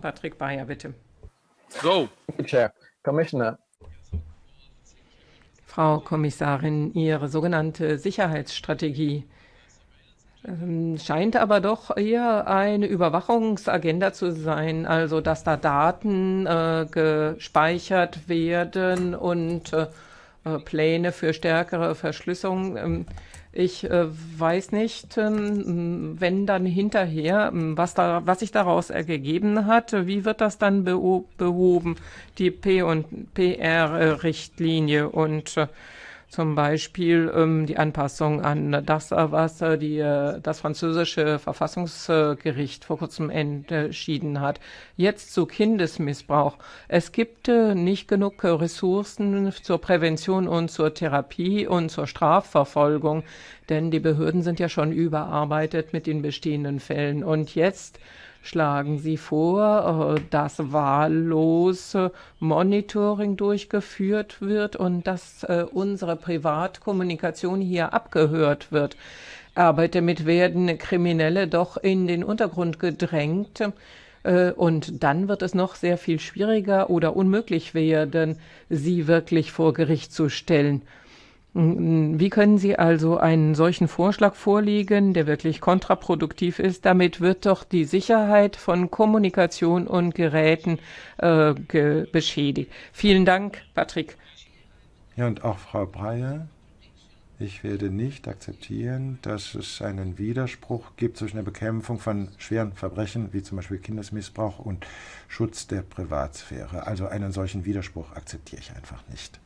Patrick Bayer, bitte. Go. Chair. Commissioner. Frau Kommissarin, Ihre sogenannte Sicherheitsstrategie ähm, scheint aber doch eher eine Überwachungsagenda zu sein, also dass da Daten äh, gespeichert werden und äh, äh Pläne für stärkere Verschlüsselung. Ähm, ich äh, weiß nicht, ähm, wenn dann hinterher, ähm, was, da, was sich daraus ergeben hat, wie wird das dann behoben, die P- und PR-Richtlinie und äh, zum Beispiel ähm, die Anpassung an das, was äh, die, äh, das französische Verfassungsgericht vor kurzem entschieden hat. Jetzt zu Kindesmissbrauch. Es gibt äh, nicht genug Ressourcen zur Prävention und zur Therapie und zur Strafverfolgung, denn die Behörden sind ja schon überarbeitet mit den bestehenden Fällen. Und jetzt schlagen Sie vor, äh, dass wahllos Monitoring durchgeführt wird und dass äh, unsere Privatkommunikation hier abgehört wird. Aber damit werden Kriminelle doch in den Untergrund gedrängt. Äh, und dann wird es noch sehr viel schwieriger oder unmöglich werden, sie wirklich vor Gericht zu stellen. Wie können Sie also einen solchen Vorschlag vorlegen, der wirklich kontraproduktiv ist? Damit wird doch die Sicherheit von Kommunikation und Geräten äh, beschädigt. Vielen Dank, Patrick. Ja, und auch Frau Breyer. Ich werde nicht akzeptieren, dass es einen Widerspruch gibt zwischen der Bekämpfung von schweren Verbrechen, wie zum Beispiel Kindesmissbrauch und Schutz der Privatsphäre. Also einen solchen Widerspruch akzeptiere ich einfach nicht.